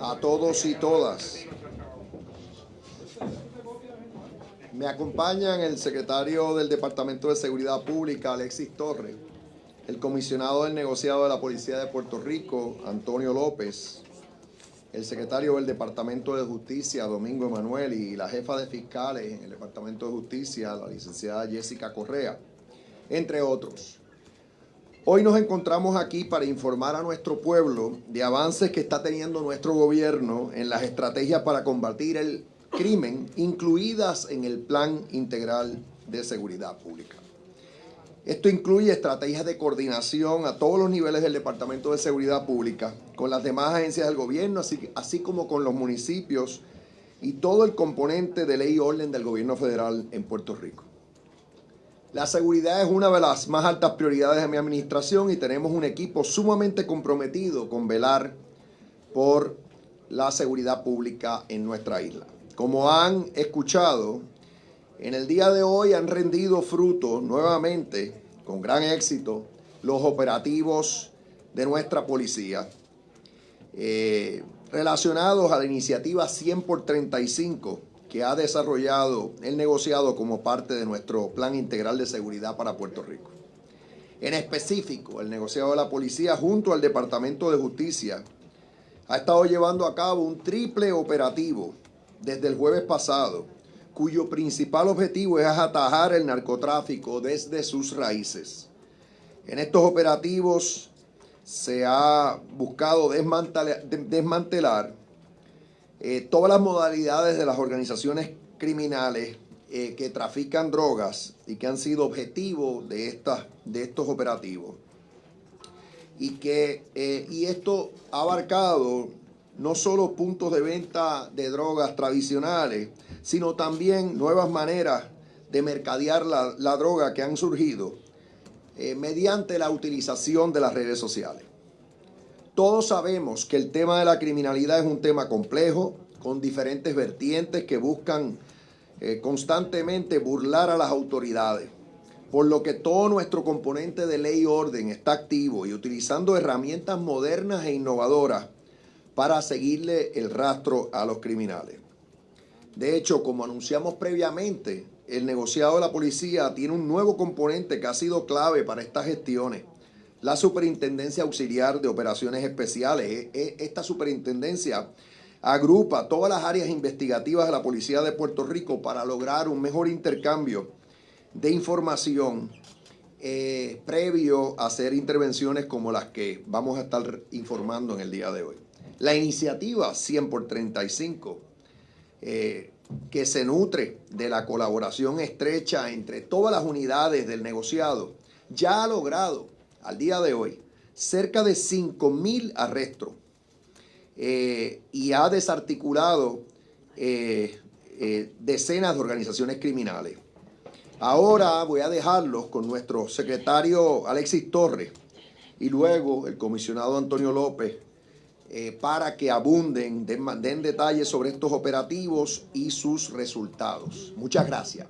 a todos y todas. Me acompañan el secretario del Departamento de Seguridad Pública, Alexis Torres, el comisionado del negociado de la Policía de Puerto Rico, Antonio López, el secretario del Departamento de Justicia, Domingo Emanuel, y la jefa de fiscales en el Departamento de Justicia, la licenciada Jessica Correa, entre otros. Hoy nos encontramos aquí para informar a nuestro pueblo de avances que está teniendo nuestro gobierno en las estrategias para combatir el crimen, incluidas en el Plan Integral de Seguridad Pública. Esto incluye estrategias de coordinación a todos los niveles del Departamento de Seguridad Pública, con las demás agencias del gobierno, así, como con los municipios y todo el componente de ley y orden del gobierno federal en Puerto Rico. La seguridad es una de las más altas prioridades de mi administración y tenemos un equipo sumamente comprometido con velar por la seguridad pública en nuestra isla. Como han escuchado, en el día de hoy han rendido fruto nuevamente, con gran éxito, los operativos de nuestra policía eh, relacionados a la iniciativa 100 por 35 que ha desarrollado el negociado como parte de nuestro Plan Integral de Seguridad para Puerto Rico. En específico, el negociado de la policía junto al Departamento de Justicia ha estado llevando a cabo un triple operativo desde el jueves pasado, cuyo principal objetivo es atajar el narcotráfico desde sus raíces. En estos operativos se ha buscado desmantelar eh, todas las modalidades de las organizaciones criminales eh, que trafican drogas y que han sido objetivo de, de estos operativos. Y, que, eh, y esto ha abarcado no solo puntos de venta de drogas tradicionales, sino también nuevas maneras de mercadear la, la droga que han surgido mediante la utilización de las redes sociales. Todos sabemos que el tema de la criminalidad es un tema complejo, con diferentes vertientes que buscan eh, constantemente burlar a las autoridades. Por lo que todo nuestro componente de ley y orden está activo y utilizando herramientas modernas e innovadoras para seguirle el rastro a los criminales. De hecho, como anunciamos previamente, el negociado de la policía tiene un nuevo componente que ha sido clave para estas gestiones la Superintendencia Auxiliar de Operaciones Especiales. E, e, esta superintendencia agrupa todas las áreas investigativas de la Policía de Puerto Rico para lograr un mejor intercambio de información eh, previo a hacer intervenciones como las que vamos a estar informando en el día de hoy. La iniciativa 100 por 35, eh, que se nutre de la colaboración estrecha entre todas las unidades del negociado, ya ha logrado al día de hoy cerca de 5.000 arrestos eh, y ha desarticulado eh, eh, decenas de organizaciones criminales. Ahora voy a dejarlos con nuestro secretario Alexis Torres y luego el comisionado Antonio López para que abunden, den, den detalles sobre estos operativos y sus resultados. Muchas gracias.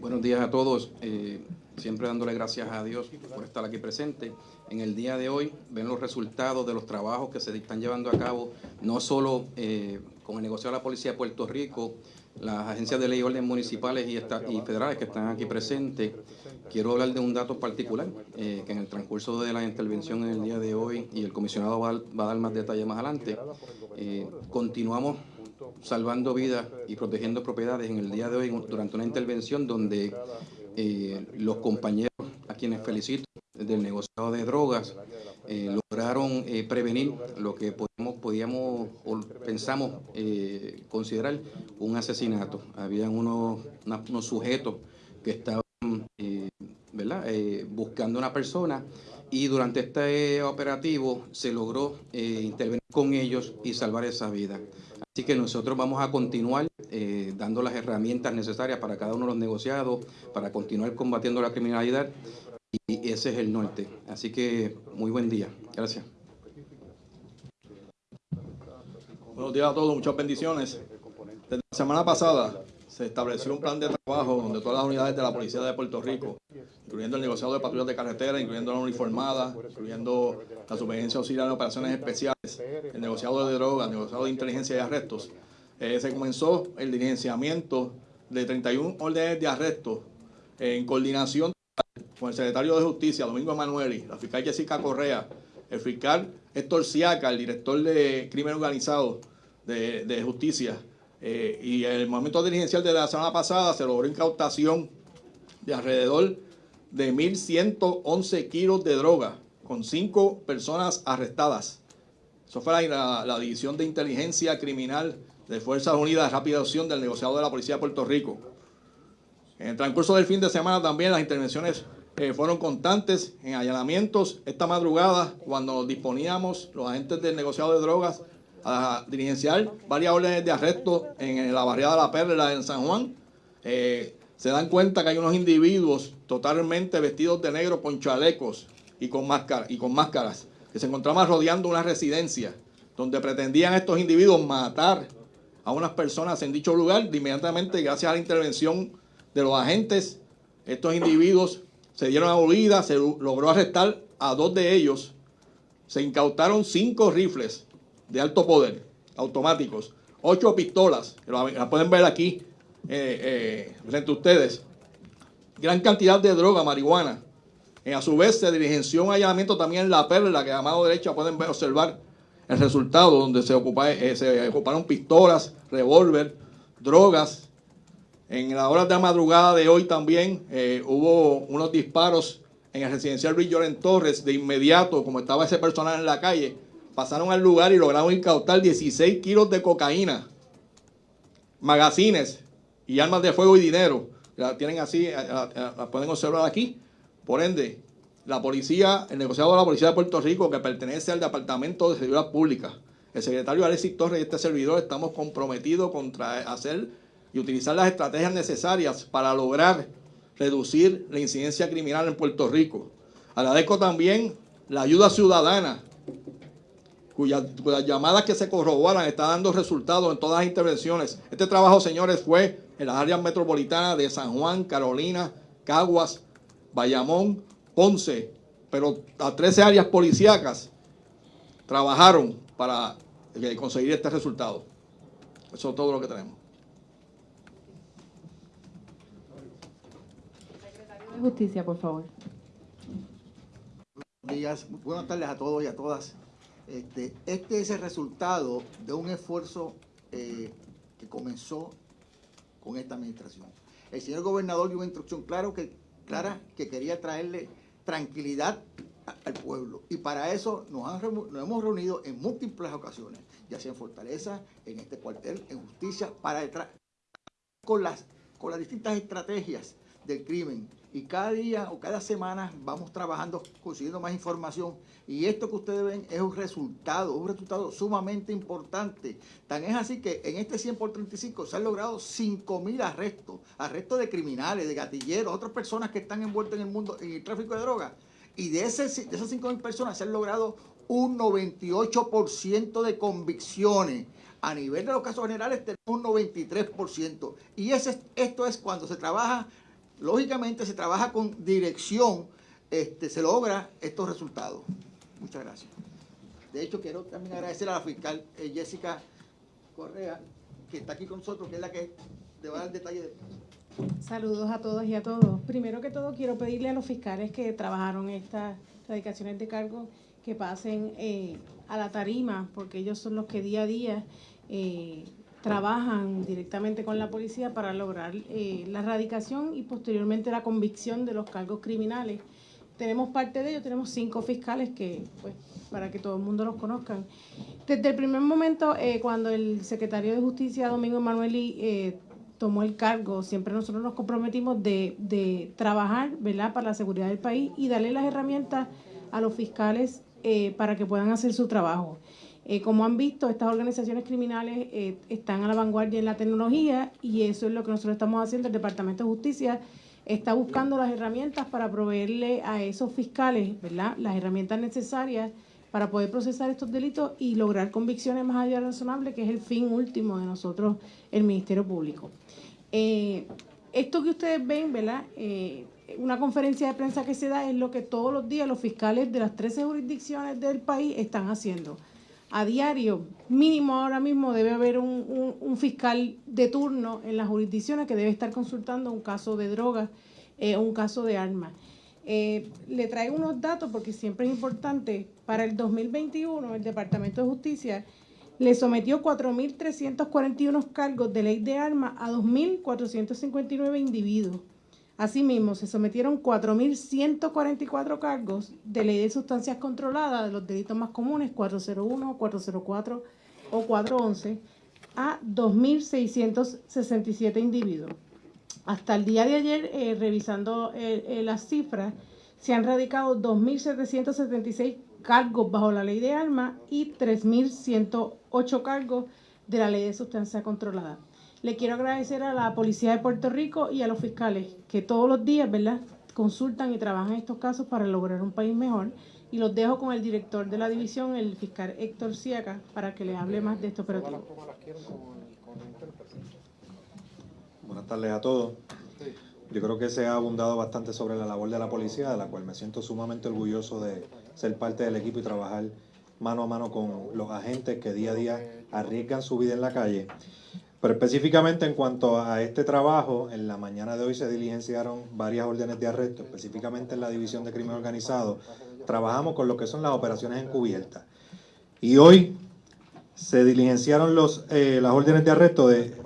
Buenos días a todos. Eh, siempre dándole gracias a Dios por estar aquí presente. En el día de hoy ven los resultados de los trabajos que se están llevando a cabo, no solo eh, con el negocio de la Policía de Puerto Rico, las agencias de ley y orden municipales y, y federales que están aquí presentes. Quiero hablar de un dato particular, eh, que en el transcurso de la intervención en el día de hoy, y el comisionado va, a dar más detalles más adelante, continuamos salvando vidas y protegiendo propiedades en el día de hoy durante una intervención donde eh, los compañeros a quienes felicito del negociado de drogas eh, lograron eh, prevenir lo que podíamos, podíamos o pensamos considerar un asesinato. Habían unos, unos sujetos que estaban ¿verdad? buscando una persona y durante este operativo se logró intervenir con ellos y salvar esa vida. Así que nosotros vamos a continuar eh, dando las herramientas necesarias para cada uno de los negociados, para continuar combatiendo la criminalidad y ese es el norte. Así que muy buen día. Gracias. Buenos días a todos, muchas bendiciones. Desde la semana pasada se estableció un plan de trabajo donde todas las unidades de la Policía de Puerto Rico, incluyendo el negociado de patrullas de carretera, incluyendo la uniformada, incluyendo la Subvención Auxiliar de Operaciones Especiales, el negociado de drogas, el negociado de inteligencia y arrestos, eh, se comenzó el diligenciamiento de 31 órdenes de arresto en coordinación con el secretario de Justicia, Domingo Emanueli, la fiscal Jessica Correa, el fiscal Héctor Siaca, el director de crimen organizado de, justicia, eh, y en el momento dirigencial de la semana pasada se logró incautación de alrededor de 1.111 kilos de droga, con cinco personas arrestadas. Eso fue la, División de Inteligencia Criminal de Fuerzas Unidas Rápida Acción del negociado de la Policía de Puerto Rico. En el transcurso del fin de semana también las intervenciones eh, fueron constantes en allanamientos. Esta madrugada, cuando disponíamos los agentes del negociado de drogas a diligenciar varias órdenes de arresto en la barriada de La Perla en San Juan, eh, se dan cuenta que hay unos individuos totalmente vestidos de negro con chalecos y con, y con máscaras que se encontraban rodeando una residencia donde pretendían estos individuos matar a unas personas en dicho lugar. Inmediatamente, gracias a la intervención de los agentes, estos individuos se dieron a huida, se logró arrestar a dos de ellos, se incautaron cinco rifles de alto poder, automáticos, ocho pistolas, la pueden ver aquí eh, eh, frente a ustedes, gran cantidad de droga, marihuana. Eh, a su vez se diligenció un allanamiento también en La Perla, que a mano derecha pueden ver, observar el resultado, donde se, eh, se ocuparon pistolas, revólver, drogas. En la hora de la madrugada de hoy también hubo unos disparos en el residencial en Torres. De inmediato, como estaba ese personal en la calle, pasaron al lugar y lograron incautar 16 kilos de cocaína, magazines y armas de fuego y dinero. La tienen así, eh, la pueden observar aquí. Por ende, la policía, el negociado de la Policía de Puerto Rico, que pertenece al Departamento de Seguridad Pública, el secretario Alexis Torres y este servidor estamos comprometidos contra hacer y utilizar las estrategias necesarias para lograr reducir la incidencia criminal en Puerto Rico. Agradezco también la ayuda ciudadana, cuyas, llamadas que se corroboran están dando resultados en todas las intervenciones. Este trabajo, señores, fue en las áreas metropolitanas de San Juan, Carolina, Caguas, Bayamón, Ponce, pero a 13 áreas policíacas trabajaron para eh, conseguir este resultado. Eso es todo lo que tenemos. Secretario de Justicia, por favor. Buenos días, buenas tardes a todos y a todas. Este, este es el resultado de un esfuerzo eh, que comenzó con esta administración. El señor gobernador dio una instrucción clara que quería traerle tranquilidad al pueblo. Y para eso nos, hemos reunido en múltiples ocasiones, ya sea en Fortaleza, en este cuartel, en justicia, para con las, con las distintas estrategias del crimen. Y cada día o cada semana vamos trabajando, consiguiendo más información. Y esto que ustedes ven es un resultado, un resultado sumamente importante. Tan es así que en este 100 por 35 se han logrado 5.000 arrestos. Arrestos de criminales, de gatilleros, otras personas que están envueltas en el mundo, en el tráfico de drogas. Y de, ese, de esas 5.000 personas se han logrado un 98% de convicciones. A nivel de los casos generales tenemos un 93%. Y ese, esto es cuando se trabaja, lógicamente se trabaja con dirección, este, se logra estos resultados. Muchas gracias. De hecho, quiero también agradecer a la fiscal eh, Jessica Correa, que está aquí con nosotros, que es la que te va a dar el detalle de... Saludos a todos y a todos. Primero que todo, quiero pedirle a los fiscales que trabajaron estas dedicaciones de cargo que pasen eh, a la tarima, porque ellos son los que día a día eh, trabajan directamente con la policía para lograr la erradicación y posteriormente la convicción de los cargos criminales tenemos parte de ellos, tenemos cinco fiscales que, pues, para que todo el mundo los conozcan. Desde el primer momento, eh, cuando el secretario de Justicia, Domingo Emanueli, eh, tomó el cargo, siempre nosotros nos comprometimos de, de, trabajar, ¿verdad?, para la seguridad del país y darle las herramientas a los fiscales eh, para que puedan hacer su trabajo. Como han visto, estas organizaciones criminales están a la vanguardia en la tecnología y eso es lo que nosotros estamos haciendo, el Departamento de Justicia está buscando las herramientas para proveerle a esos fiscales, ¿verdad?, las herramientas necesarias para poder procesar estos delitos y lograr convicciones más allá de razonable, que es el fin último de nosotros, el Ministerio Público. Eh, esto que ustedes ven, ¿verdad? Eh, una conferencia de prensa que se da es lo que todos los días los fiscales de las 13 jurisdicciones del país están haciendo. A diario, mínimo ahora mismo debe haber un, fiscal de turno en las jurisdicciones que debe estar consultando un caso de drogas o un caso de armas. Eh, le traigo unos datos porque siempre es importante. Para el 2021, el Departamento de Justicia le sometió 4.341 cargos de ley de armas a 2.459 individuos. Asimismo, se sometieron 4.144 cargos de ley de sustancias controladas de los delitos más comunes, 401, 404 o 411, a 2.667 individuos. Hasta el día de ayer, eh, revisando eh, eh, las cifras, se han radicado 2.776 cargos bajo la ley de armas y 3.108 cargos de la ley de sustancia controlada. Le quiero agradecer a la Policía de Puerto Rico y a los fiscales que todos los días, ¿verdad?, consultan y trabajan estos casos para lograr un país mejor. Y los dejo con el director de la división, el fiscal Héctor Siaca, para que les hable más de esto operativo. Buenas tardes a todos. Yo creo que se ha abundado bastante sobre la labor de la policía, de la cual me siento sumamente orgulloso de ser parte del equipo y trabajar mano a mano con los agentes que día a día arriesgan su vida en la calle. Pero específicamente en cuanto a este trabajo, en la mañana de hoy se diligenciaron varias órdenes de arresto, específicamente en la División de Crimen Organizado. Trabajamos con lo que son las operaciones encubiertas. Y hoy se diligenciaron los, eh, las órdenes de arresto de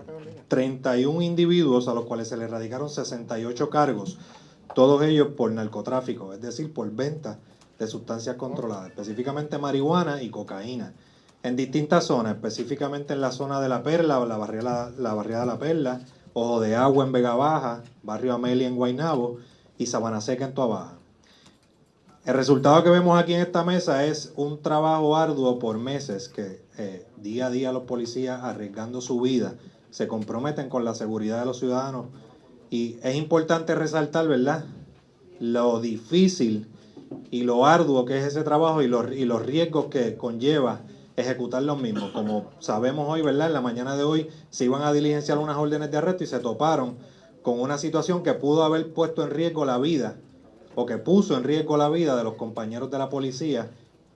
31 individuos a los cuales se les radicaron 68 cargos, todos ellos por narcotráfico, es decir, por venta de sustancias controladas, específicamente marihuana y cocaína, en distintas zonas, específicamente en la zona de La Perla, la barriada, la barriada de La Perla, Ojo de Agua en Vega Baja, Barrio Amelia en Guaynabo y Sabana Seca en Toa El resultado que vemos aquí en esta mesa es un trabajo arduo por meses que eh, día a día los policías arriesgando su vida se comprometen con la seguridad de los ciudadanos. Y es importante resaltar, ¿verdad?, lo difícil y lo arduo que es ese trabajo y los, y los riesgos que conlleva ejecutar los mismos. Como sabemos hoy, ¿verdad? En la mañana de hoy se iban a diligenciar unas órdenes de arresto y se toparon con una situación que pudo haber puesto en riesgo la vida o que puso en riesgo la vida de los compañeros de la policía,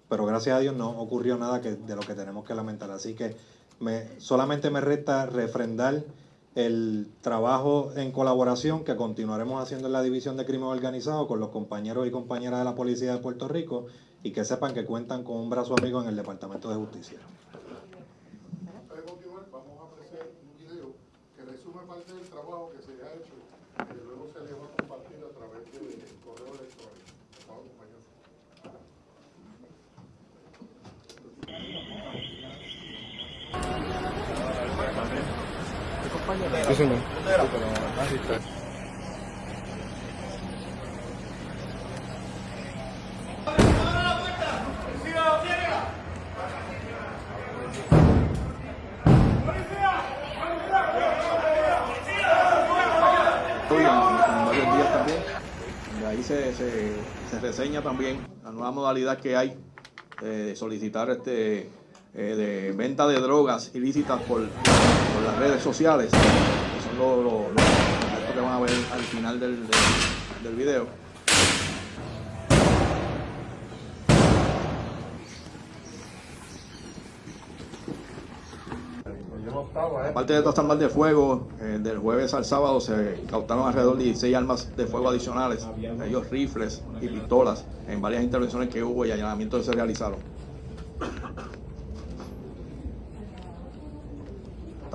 pero gracias a Dios no ocurrió nada que, de lo que tenemos que lamentar. Así que me, solamente me resta refrendar el trabajo en colaboración que continuaremos haciendo en la División de Crimen Organizado con los compañeros y compañeras de la Policía de Puerto Rico y que sepan que cuentan con un brazo amigo en el Departamento de Justicia. continuar, vamos a ofrecer un video que resume parte del trabajo que se ha hecho y que luego se le va a compartir a través del correo electrónico. Sí, señor. ahí se, se, se, reseña también la nueva modalidad que hay de solicitar este eh, de venta de drogas ilícitas por, por las redes sociales, los, los que van a ver al final del, del, del video. Aparte de estas armas de fuego, eh, del jueves al sábado se cautaron alrededor de 16 armas de fuego adicionales, ellos rifles y pistolas, en varias intervenciones que hubo y allanamientos que se realizaron.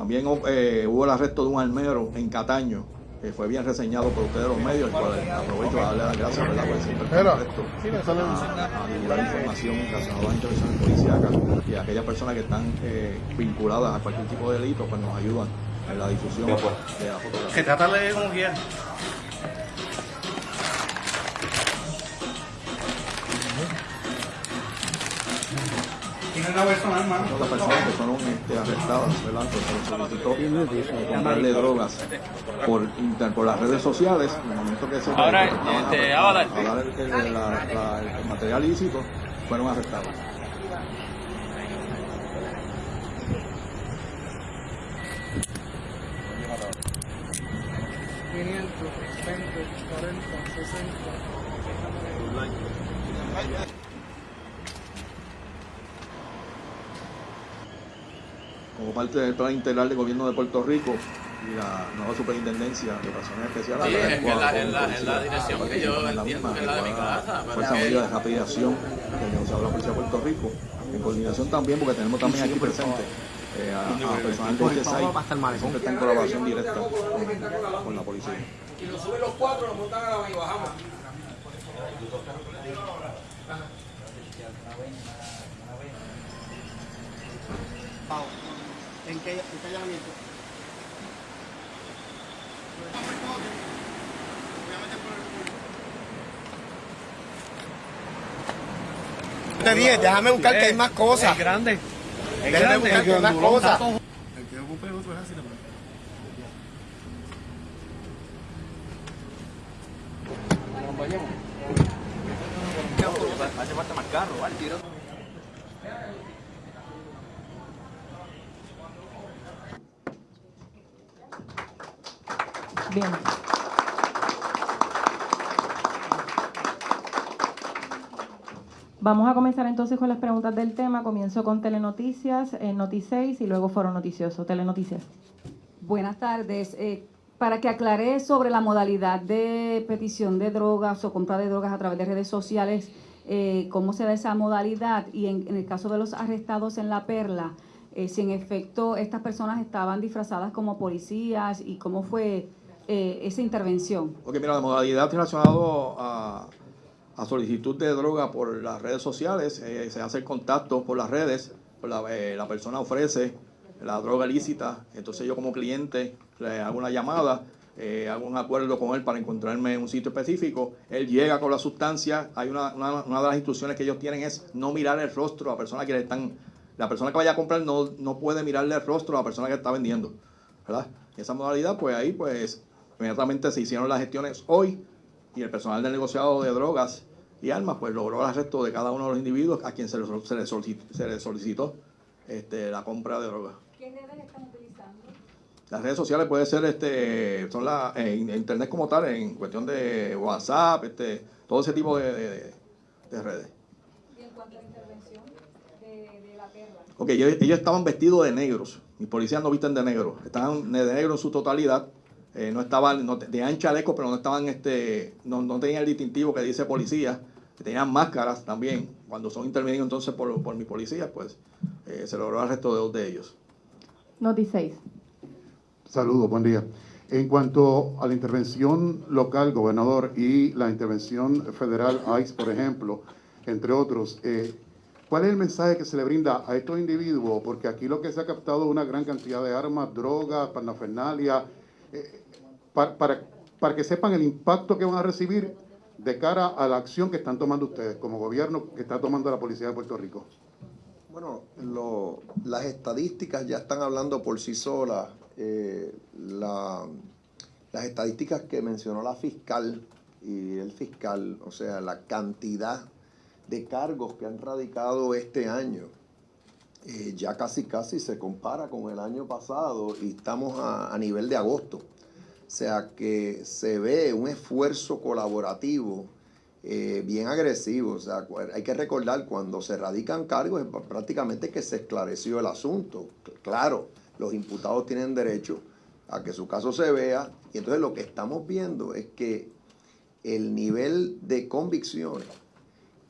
También eh, hubo el arresto de un almero en Cataño, que fue bien reseñado por ustedes los medios, y aprovecho a darle las gracias ¿verdad? por siempre esto, a, divulgar información relacionada a las intervenciones policíacas y a aquellas personas que están eh, vinculadas a cualquier tipo de delito, pues nos ayudan en la difusión de la fotografía. Que tratarle como quiera. Las personas que fueron este, arrestadas, ¿verdad? Se solicitó comprarle drogas por, por las redes sociales, en el momento que se Ahora, este, a, dar el, el, la, la, el material ilícito, fueron arrestados. 20, 40, como parte del plan integral del gobierno de Puerto Rico y la nueva superintendencia de operaciones especiales. Sí, es que la- es la- dirección que yo entiendo que es la de mi casa, Fuerza que- Unida de del negociado de la Policía de Puerto Rico, en coordinación también, porque tenemos también aquí presente eh, a, a personal de este site que está en colaboración directa con, con la policía. Y nos suben los cuatro, nos montan a la y bajamos. ¿En qué, en qué allanamiento? Te dije, déjame buscar que hay más cosas. Es grande. Déjame buscar que hay más cosas. El que ocupe otro es así también. Hace falta más carro, ¿vale? Bien. Vamos a comenzar entonces con las preguntas del tema. Comienzo con Telenoticias, eh, Noti 6 y luego Foro Noticioso. Telenoticias. Buenas tardes. Eh, para que aclare sobre la modalidad de petición de drogas o compra de drogas a través de redes sociales, eh, cómo se da esa modalidad y en, en el caso de los arrestados en La Perla, eh, si en efecto estas personas estaban disfrazadas como policías y cómo fue eh, esa intervención. Ok, mira, la modalidad relacionado a, a solicitud de droga por las redes sociales, eh, se hace el contacto por las redes, la, eh, la persona ofrece la droga ilícita, entonces yo como cliente le hago una llamada, hago un acuerdo con él para encontrarme en un sitio específico, él llega con la sustancia, hay una, una, una de las instrucciones que ellos tienen es no mirar el rostro a la persona que le están, la persona que vaya a comprar no, no puede mirarle el rostro a la persona que está vendiendo, ¿verdad? Esa modalidad, pues ahí pues inmediatamente se hicieron las gestiones hoy y el personal del negociado de drogas y armas pues logró el arresto de cada uno de los individuos a quien se le, sol- se le solicitó, se le solicitó este, la compra de drogas. ¿Qué redes están utilizando? Las redes sociales puede ser este, son la eh, in- internet como tal, en cuestión de WhatsApp, este, todo ese tipo de, de- de redes. Y en cuanto a la intervención de, de La Perla. Ok, ellos, ellos estaban vestidos de negros. Mis policías no visten de negro. Estaban de negro en su totalidad. Eh, no estaban, no, tenían chaleco, pero no estaban, este, no, no tenían el distintivo que dice policía. Tenían máscaras también. Cuando son intervenidos entonces por, por mis policías, pues eh, se logró el arresto de dos de ellos. Noti 6. Saludos, buen día. En cuanto a la intervención local, gobernador, y la intervención federal, ICE, por ejemplo, entre otros, eh, ¿cuál es el mensaje que se le brinda a estos individuos? Porque aquí lo que se ha captado es una gran cantidad de armas, drogas, parafernalia, eh, para, para, para que sepan el impacto que van a recibir de cara a la acción que están tomando ustedes como gobierno que está tomando la Policía de Puerto Rico. Bueno, las estadísticas ya están hablando por sí solas. Eh, la- las estadísticas que mencionó la fiscal y el fiscal, o sea, la cantidad de cargos que han radicado este año, eh, ya casi casi se compara con el año pasado y estamos a nivel de agosto. O sea que se ve un esfuerzo colaborativo eh, bien agresivo. O sea, hay que recordar cuando se radican cargos prácticamente que se esclareció el asunto. Claro, los imputados tienen derecho a que su caso se vea y entonces lo que estamos viendo es que el nivel de convicciones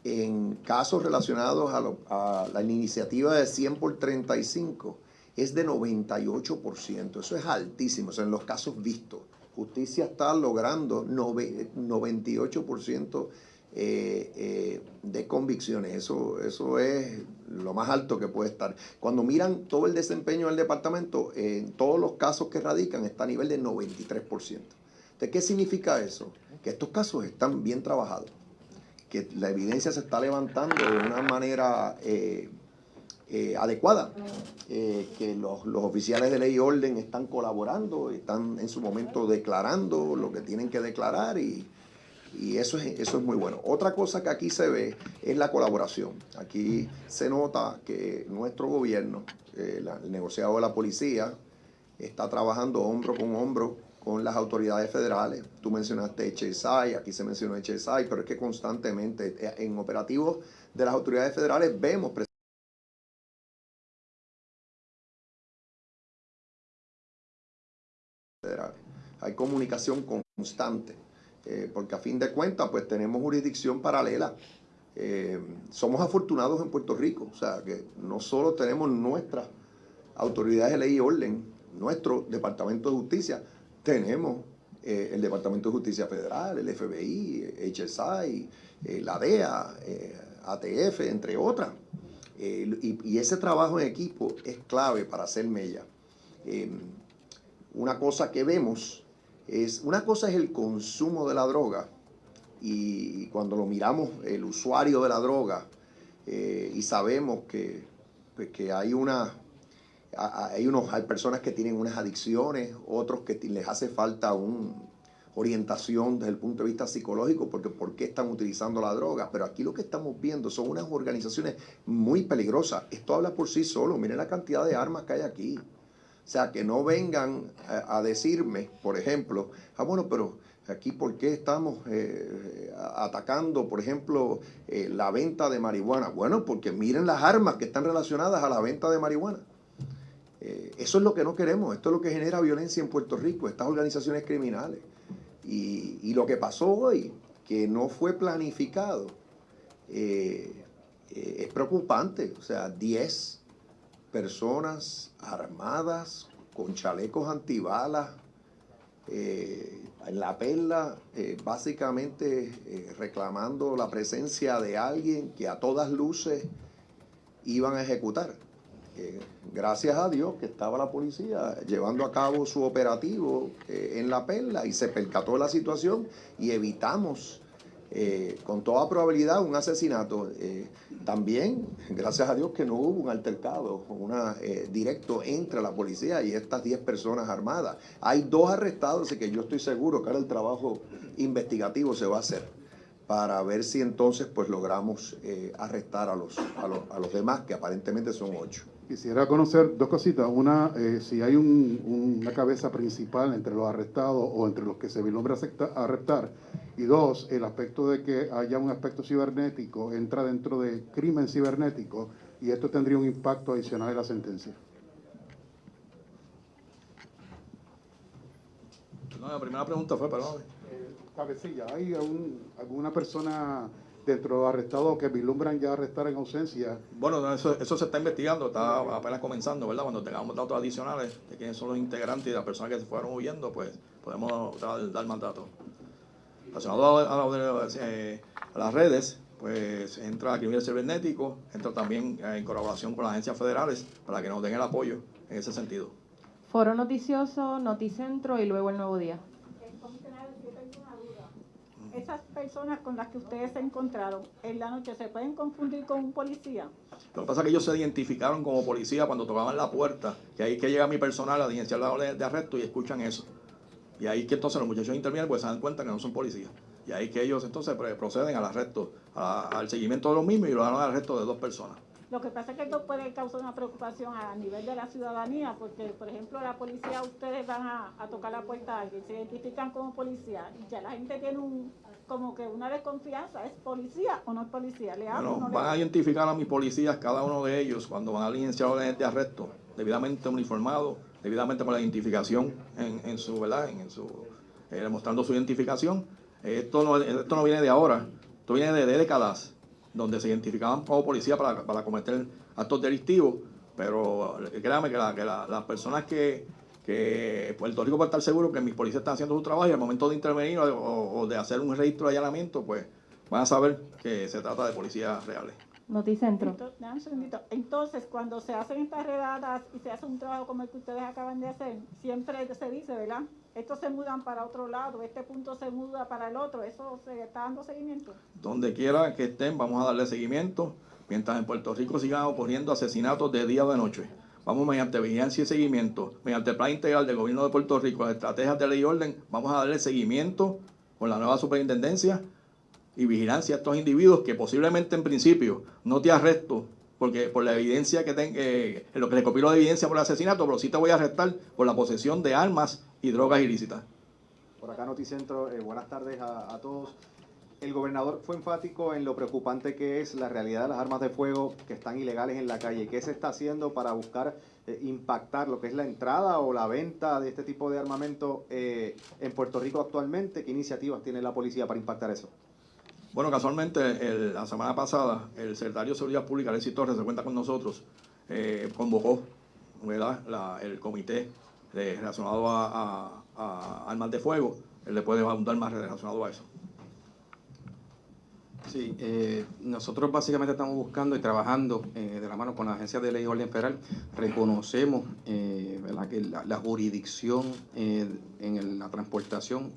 en casos relacionados a, a la iniciativa de 100 por 35 es de 98%. Eso es altísimo, en los casos vistos. Justicia está logrando nove- 98% eh, eh, de convicciones. Eso, eso es lo más alto que puede estar. Cuando miran todo el desempeño del departamento, en todos los casos que radican está a nivel de 93%. ¿De qué significa eso? Que estos casos están bien trabajados que la evidencia se está levantando de una manera eh, adecuada, eh, que los, los oficiales de ley y orden están colaborando, están en su momento declarando lo que tienen que declarar y, y eso, es, eso es muy bueno. Otra cosa que aquí se ve es la colaboración. Aquí se nota que nuestro gobierno, eh, el negociado de la policía, está trabajando hombro con hombro con las autoridades federales. Tú mencionaste HSI, aquí se mencionó HSI, pero es que constantemente en operativos de las autoridades federales vemos Comunicación constante, eh, porque a fin de cuentas pues tenemos jurisdicción paralela. Eh, somos afortunados en Puerto Rico, o sea que no solo tenemos nuestras autoridades de ley y orden, nuestro Departamento de Justicia, tenemos eh, el Departamento de Justicia Federal, el FBI, HSI, la DEA, ATF, entre otras. Y, ese trabajo en equipo es clave para hacer mella. una cosa que vemos es, una cosa es el consumo de la droga y cuando lo miramos, el usuario de la droga, y sabemos que, pues, que hay una hay, unos, hay personas que tienen unas adicciones, otros que les hace falta una orientación desde el punto de vista psicológico, porque por qué están utilizando la droga. Pero aquí lo que estamos viendo son unas organizaciones muy peligrosas. Esto habla por sí solo. Miren la cantidad de armas que hay aquí. O sea, que no vengan a, decirme, por ejemplo, ah, bueno, pero aquí por qué estamos eh, atacando, por ejemplo, eh, la venta de marihuana. Bueno, porque miren las armas que están relacionadas a la venta de marihuana. Eh, eso es lo que no queremos, esto es lo que genera violencia en Puerto Rico, estas organizaciones criminales. Y, lo que pasó hoy, que no fue planificado, es preocupante. O sea, 10 personas armadas con chalecos antibalas en la perla, básicamente reclamando la presencia de alguien que a todas luces iban a ejecutar gracias a Dios que estaba la policía llevando a cabo su operativo eh, en la perla y se percató la situación y evitamos eh, con toda probabilidad un asesinato. Eh, también, gracias a Dios que no hubo un altercado una, directo entre la policía y estas 10 personas armadas. Hay dos arrestados, y que yo estoy seguro que ahora el trabajo investigativo se va a hacer para ver si entonces pues logramos arrestar a los, a los, a los demás, que aparentemente son ocho. Quisiera conocer dos cositas. Una, eh, si hay una cabeza principal entre los arrestados o entre los que se vislumbra arrestar. Y dos, el aspecto de que haya un aspecto cibernético entra dentro de crimen cibernético y esto tendría un impacto adicional en la sentencia. No, la primera pregunta fue, perdón. Eh, cabecilla, ¿hay alguna persona dentro de los arrestados que vislumbran ya arrestar en ausencia. Bueno, eso, eso se está investigando, está apenas comenzando, ¿verdad? Cuando tengamos datos adicionales de quiénes son los integrantes y las personas que se fueron huyendo, pues podemos dar, dar más datos. Relacionado a, eh, a, las redes, pues entra criminal cibernético, entra también eh, en colaboración con las agencias federales para que nos den el apoyo en ese sentido. Foro Noticioso, Noticentro y luego el Nuevo Día esas personas con las que ustedes se encontraron en la noche se pueden confundir con un policía. Lo que pasa es que ellos se identificaron como policía cuando tocaban la puerta, que ahí que llega mi personal a diligenciar la orden de arresto y escuchan eso. Y ahí que entonces los muchachos intervienen pues se dan cuenta que no son policías. Y ahí que ellos entonces proceden al arresto, al seguimiento de los mismos y lo dan al arresto de dos personas. Lo que pasa es que esto puede causar una preocupación a nivel de la ciudadanía, porque, por ejemplo, la policía, ustedes van a, tocar la puerta a alguien, se identifican como policía, y ya la gente tiene un como que una desconfianza, ¿es policía o no es policía? ¿Le bueno, van a identificar a mis policías, cada uno de ellos, cuando van a licenciar órdenes de arresto, debidamente uniformado, debidamente con la identificación en, su, ¿verdad? En, su, eh, demostrando su identificación. Esto no, esto no viene de ahora, esto viene de décadas donde se identificaban como policía para, para cometer actos delictivos, pero créame que, que las personas que, que Puerto Rico puede estar seguro que mis policías están haciendo su trabajo y al momento de intervenir o, de hacer un registro de allanamiento, pues van a saber que se trata de policías reales. Noticentro. Entonces, cuando se hacen estas redadas y se hace un trabajo como el que ustedes acaban de hacer, siempre se dice, ¿verdad? Estos se mudan para otro lado, este punto se muda para el otro, ¿eso se está dando seguimiento? Donde quiera que estén, vamos a darle seguimiento, mientras en Puerto Rico sigan ocurriendo asesinatos de día o de noche. Vamos mediante vigilancia y seguimiento, mediante el plan integral del gobierno de Puerto Rico, estrategias de ley y orden, vamos a darle seguimiento con la nueva superintendencia y vigilancia a estos individuos que posiblemente en principio no te arresto porque por la evidencia que tengo, eh, lo que recopilo de evidencia por el asesinato, pero sí te voy a arrestar por la posesión de armas y drogas ilícitas. Por acá Noticentro, eh, buenas tardes a todos. El gobernador fue enfático en lo preocupante que es la realidad de las armas de fuego que están ilegales en la calle. ¿Qué se está haciendo para buscar eh, impactar lo que es la entrada o la venta de este tipo de armamento eh, en Puerto Rico actualmente? ¿Qué iniciativas tiene la policía para impactar eso? Bueno, casualmente la semana pasada el secretario de Seguridad Pública, Alexis Torres, se cuenta con nosotros, eh, convocó el comité relacionado a, a- a armas de fuego. Él le puede abundar más relacionado a eso. Sí, eh, nosotros básicamente estamos buscando y trabajando eh, de la mano con la Agencia de Ley y Orden Federal. Reconocemos eh, que la, jurisdicción eh, en la transportación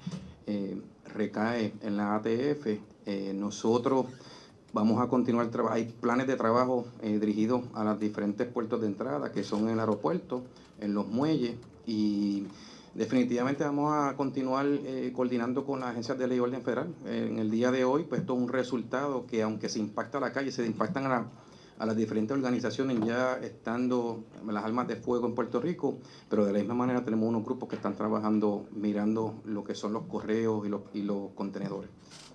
eh, recae en la ATF. Nosotros vamos a continuar trabajando. Hay planes de trabajo dirigidos a los diferentes puertos de entrada, que son en el aeropuerto, en los muelles y Definitivamente vamos a continuar eh, coordinando con las agencias de ley y orden federal. Eh, en el día de hoy, pues esto es un resultado que aunque se impacta a la calle, se impactan a, la- a las diferentes organizaciones ya estando las armas de fuego en Puerto Rico, pero de la misma manera tenemos unos grupos que están trabajando mirando lo que son los correos y los, contenedores.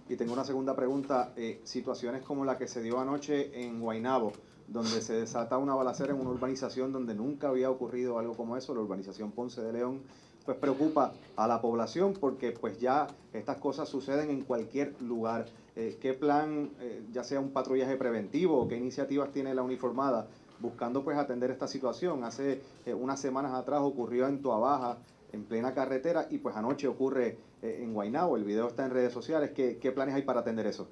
Y tengo una segunda pregunta. eh, situaciones como la que se dio anoche en Guaynabo, donde se desata una balacera en una urbanización donde nunca había ocurrido algo como eso, la urbanización Ponce de León, pues preocupa a la población porque pues ya estas cosas suceden en cualquier lugar. Eh, ¿Qué plan, eh, ya sea un patrullaje preventivo qué iniciativas tiene la uniformada buscando pues atender esta situación? Hace eh, unas semanas atrás ocurrió en Tuabaja, en plena carretera, y pues anoche ocurre en Guaynabo. El video está en redes sociales. ¿Qué, planes hay para atender eso?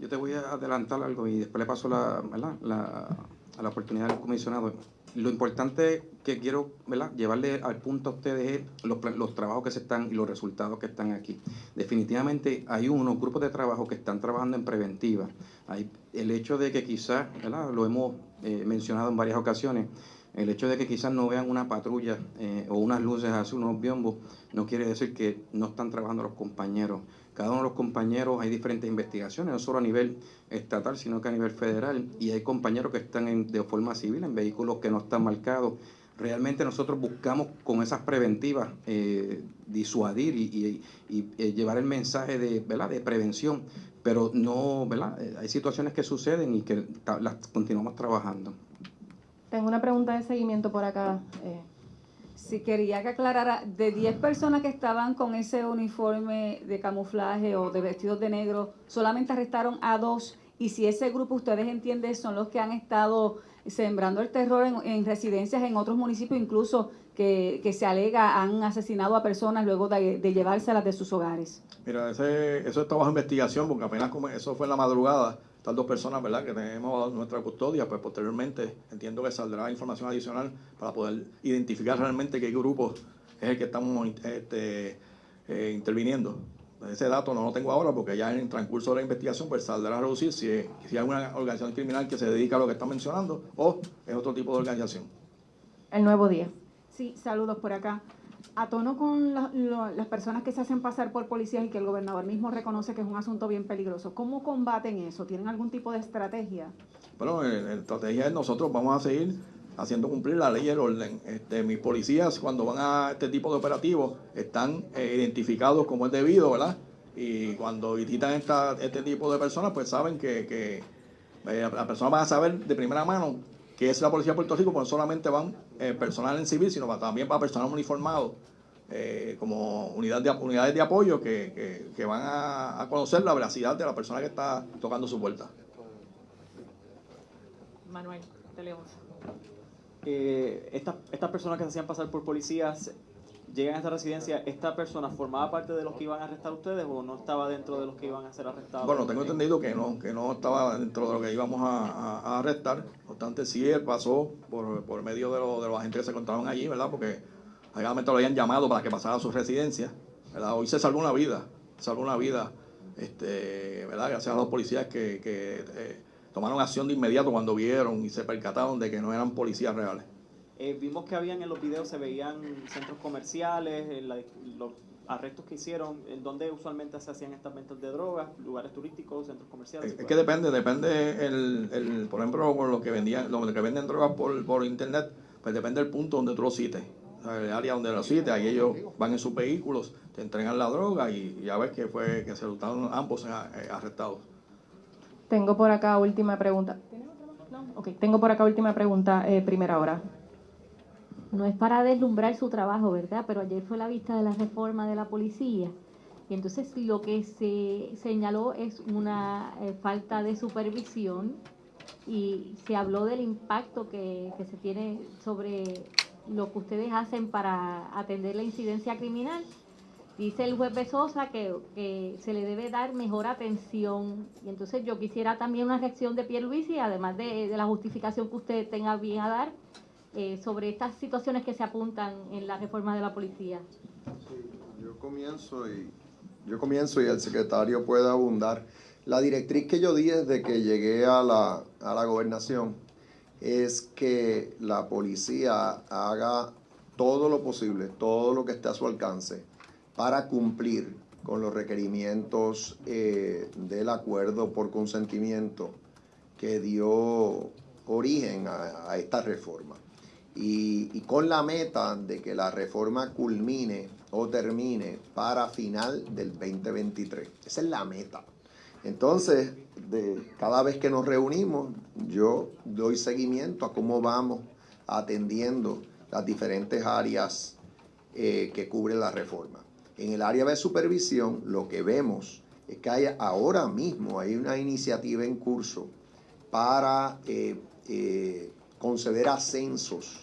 Yo te voy a adelantar algo y después le paso la, la, a la oportunidad del comisionado. Lo importante que quiero llevarle al punto a ustedes es los, los trabajos que se están y los resultados que están aquí. Definitivamente hay unos grupos de trabajo que están trabajando en preventiva. Hay el hecho de que quizás, lo hemos eh, mencionado en varias ocasiones, el hecho de que quizás no vean una patrulla eh, o unas luces así, unos biombos, no quiere decir que no están trabajando los compañeros. Cada uno de los compañeros hay diferentes investigaciones, no solo a nivel estatal, sino que a nivel federal, y hay compañeros que están en- de forma civil en vehículos que no están marcados. Realmente nosotros buscamos con esas preventivas eh, disuadir y, eh, llevar el mensaje de, ¿verdad? de prevención, pero no, ¿verdad? Eh, hay situaciones que suceden y que las continuamos trabajando. Tengo una pregunta de seguimiento por acá. Si quería que aclarara, de 10 personas que estaban con ese uniforme de camuflaje o de vestidos de negro, solamente arrestaron a dos. Y si ese grupo, ustedes entienden, son los que han estado sembrando el terror en, en residencias en otros municipios, incluso que, que se alega han asesinado a personas luego de, de llevárselas de sus hogares. Mira, ese, eso está bajo investigación porque apenas como eso fue en la madrugada, estas dos personas, ¿verdad?, que tenemos bajo nuestra custodia, pues posteriormente entiendo que saldrá información adicional para poder identificar realmente qué grupo es el que estamos este, eh, interviniendo. Ese dato no lo tengo ahora porque ya en el transcurso de la investigación pues saldrá a reducir si, si hay una organización criminal que se dedica a lo que está mencionando o es otro tipo de organización. el nuevo día. Sí, saludos por acá. A tono con la- las personas que se hacen pasar por policías y que el gobernador mismo reconoce que es un asunto bien peligroso, ¿cómo combaten eso? ¿Tienen algún tipo de estrategia? Bueno, eh, la estrategia es nosotros vamos a seguir haciendo cumplir la ley y el orden. Este, mis policías cuando van a este tipo de operativos están eh, identificados como es debido, ¿verdad? Y cuando visitan esta, este tipo de personas, pues saben que, que eh, las personas van a saber de primera mano que es la Policía de Puerto Rico, porque no solamente van eh, personal en civil, sino va- también va personal uniformado, eh, como unidad de, unidades de apoyo que, que- que van a, a conocer la veracidad de la persona que está tocando su puerta. Manuel, Tele 11. eh, estas estas personas que se hacían pasar por policías llegan a esta residencia, ¿esta persona formaba parte de los que iban a arrestar ustedes o no estaba dentro de los que iban a ser arrestados? Bueno, tengo entendido que no, que no estaba dentro de lo que íbamos a, a- a arrestar. No obstante, sí él pasó por, por medio de, lo- de los agentes que se encontraban allí, ¿verdad? Porque realmente lo habían llamado para que pasara a su residencia, ¿verdad? Hoy se salvó una vida, salvó una vida, este, ¿verdad? Gracias a los policías que, que, eh, tomaron acción de inmediato cuando vieron y se percataron de que no eran policías reales. Eh, vimos que habían en los videos, se veían centros comerciales, en la- los arrestos que hicieron, en donde usualmente se hacían estas ventas de drogas, lugares turísticos, centros comerciales. Es que depende, depende el, el, por ejemplo, por lo que vendían, lo que venden drogas por, por internet, pues depende del punto donde tú lo cites. el área donde lo cite, ahí ellos van en sus vehículos, te entregan la droga y ya ves que fue que se resultaron ambos eh, arrestados. Tengo por acá última pregunta. No, ok, tengo por acá última pregunta, eh, primera hora. No es para deslumbrar su trabajo, ¿verdad? Pero ayer fue la vista de la reforma de la policía. Y entonces lo que se señaló es una eh, falta de supervisión y se habló del impacto que, que se tiene sobre lo que ustedes hacen para atender la incidencia criminal. Dice el juez Besosa que, que, se le debe dar mejor atención. Y entonces yo quisiera también una reacción de Pierluisi, además de, de la justificación que usted tenga bien a dar, eh, sobre estas situaciones que se apuntan en la reforma de la policía. yo comienzo y el secretario puede abundar. La directriz que yo di desde que llegué a la, a la gobernación es que la policía haga todo lo posible, todo lo que esté a su alcance para cumplir con los requerimientos eh, del acuerdo por consentimiento que dio origen a, esta reforma. Y, con la meta de que la reforma culmine o termine para final del 2023. Esa es la meta. Entonces, cada vez que nos reunimos, yo doy seguimiento a cómo vamos atendiendo las diferentes áreas eh, que cubre la reforma. En el área de supervisión, lo que vemos es que hay, ahora mismo hay una iniciativa en curso para eh, eh, conceder ascensos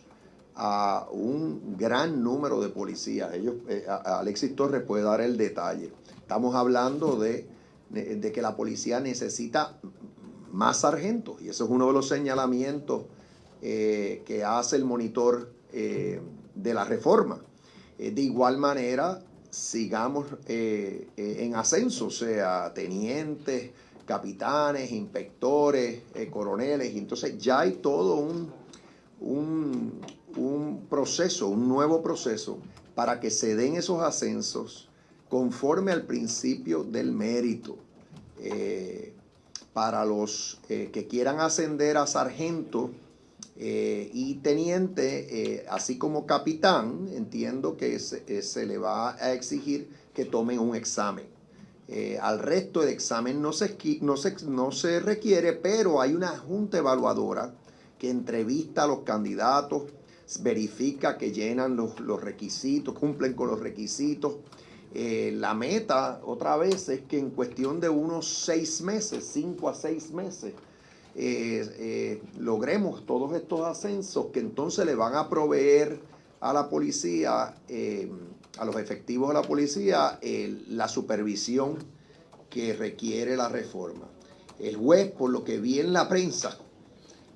a un gran número de policías. Ellos, Alexis Torres puede dar el detalle. Estamos hablando de de, que la policía necesita más sargentos. Y eso es uno de los señalamientos eh, que hace el monitor eh, de la reforma. Eh, de igual manera, sigamos en ascenso, o sea, tenientes, capitanes, inspectores, coroneles. entonces ya hay todo un, un, un proceso, un nuevo proceso para que se den esos ascensos conforme al principio del mérito. Eh, para los eh, que quieran ascender a sargento eh, y teniente, así como capitán, entiendo que se, le va a exigir que tomen un examen. al resto del examen no se, no, no se requiere, pero hay una junta evaluadora que entrevista a los candidatos, verifica que llenan los, los requisitos, cumplen con los requisitos eh, la meta, otra vez, es que en cuestión de unos seis meses, cinco a seis meses, eh, eh, logremos todos estos ascensos que entonces le van a proveer a la policía, a los efectivos de la policía, la supervisión que requiere la reforma. El juez, por lo que vi en la prensa,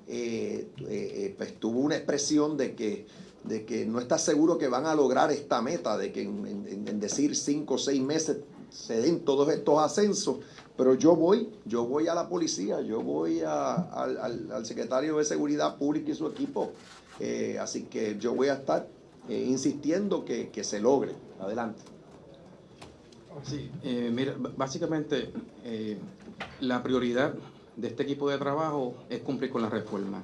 pues tuvo una expresión de que de que no está seguro que van a lograr esta meta, de que en, decir cinco o seis meses se den todos estos ascensos, pero yo voy, yo voy a la policía, yo voy al, secretario de Seguridad Pública y su equipo, eh, así que yo voy a estar eh, insistiendo que, se logre. Adelante. Sí, eh, mira, básicamente la prioridad de este equipo de trabajo es cumplir con la reforma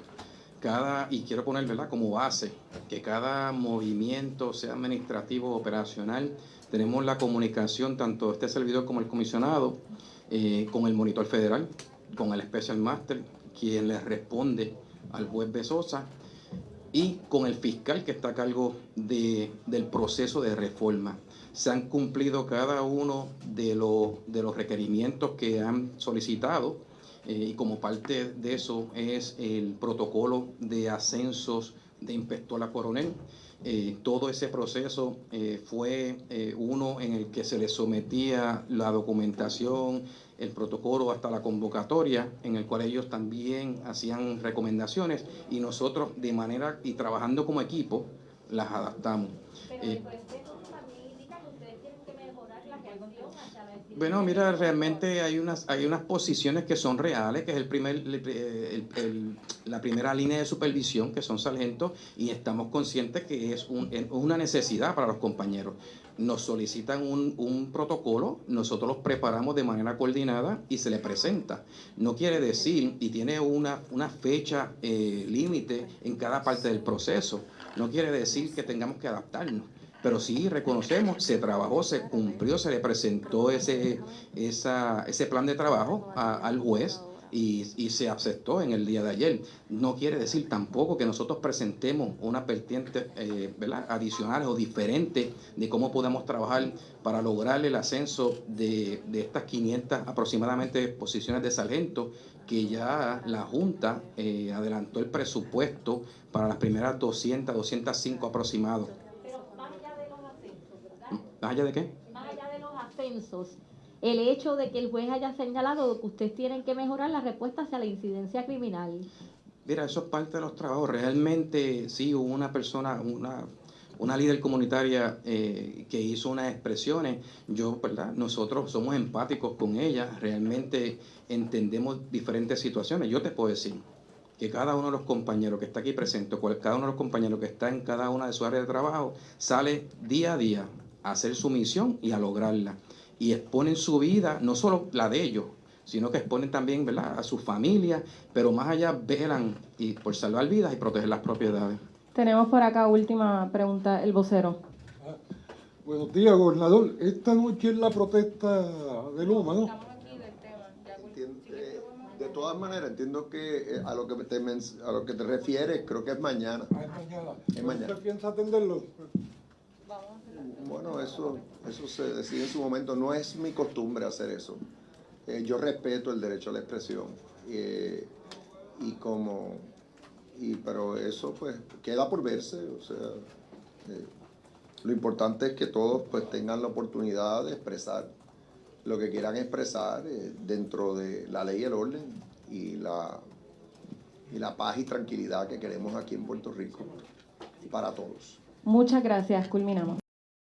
cada, y quiero poner ¿verdad? como base, que cada movimiento, sea administrativo o operacional, tenemos la comunicación, tanto este servidor como el comisionado, eh, con el monitor federal, con el special master, quien le responde al juez Besosa, y con el fiscal que está a cargo de, del proceso de reforma. Se han cumplido cada uno de, de los requerimientos que han solicitado y como parte de eso es el protocolo de ascensos de inspector a coronel. Eh, todo ese proceso eh, fue uno en el que se le sometía la documentación, el protocolo hasta la convocatoria, en el cual ellos también hacían recomendaciones y nosotros de manera y trabajando como equipo las adaptamos. Pero el también indica que ustedes tienen que mejorar la hacia la Bueno, mira, realmente hay unas, hay unas posiciones que son reales, que es el primer, el- el- la primera línea de supervisión, que son sargentos, y estamos conscientes que es un- es una necesidad para los compañeros. Nos solicitan un, un protocolo, nosotros los preparamos de manera coordinada y se le presenta. No quiere decir, y tiene una, una fecha eh, límite en cada parte del proceso, no quiere decir que tengamos que adaptarnos. Pero sí reconocemos, se trabajó, se cumplió, se le presentó ese, esa, ese plan de trabajo al juez y, y se aceptó en el día de ayer. No quiere decir tampoco que nosotros presentemos unas vertientes eh, ¿verdad? adicionales o diferentes de cómo podemos trabajar para lograr el ascenso de, de estas 500 aproximadamente posiciones de sargento que ya la Junta eh, adelantó el presupuesto para las primeras 200, 205 aproximados. ¿Más allá de qué? Más allá de los ascensos, el hecho de que el juez haya señalado que ustedes tienen que mejorar la respuesta hacia la incidencia criminal. Mira, eso es parte de los trabajos. Realmente sí hubo una persona, una, una líder comunitaria eh, que hizo unas expresiones. Yo, ¿verdad? Nosotros somos empáticos con ella, realmente entendemos diferentes situaciones. Yo te puedo decir que cada uno de los compañeros que está aquí presente, cada uno de los compañeros que está en cada una de sus áreas de trabajo, sale día a día a hacer su misión y a lograrla. Y exponen su vida, no solo la de ellos, sino que exponen también ¿verdad? a su familia, pero más allá velan y por salvar vidas y proteger las propiedades. Tenemos por acá última pregunta, el vocero. Buenos días, gobernador. Esta noche es la protesta de Luma, ¿no? Entien- eh, De todas maneras, entiendo que eh, a lo que te, a lo que te refieres, creo que es mañana. Es mañana. ¿Usted piensa atenderlo? Bueno, eso, eso se decide en su momento. No es mi costumbre hacer eso. Eh, yo respeto el derecho a la expresión. eh, y como. Y, pero eso, pues, queda por verse. O sea, eh, lo importante es que todos, pues, tengan la oportunidad de expresar lo que quieran expresar eh, dentro de la ley y el orden y la, y la paz y tranquilidad que queremos aquí en Puerto Rico para todos. Muchas gracias, culminamos.